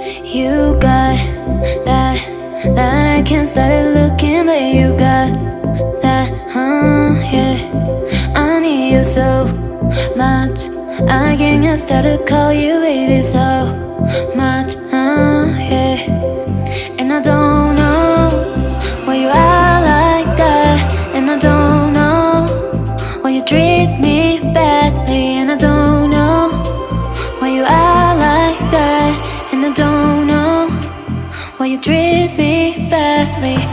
You got that, that I can't start looking, but you got that, huh, yeah. I need you so much. I can't start to call you baby so much. Why you treat me badly.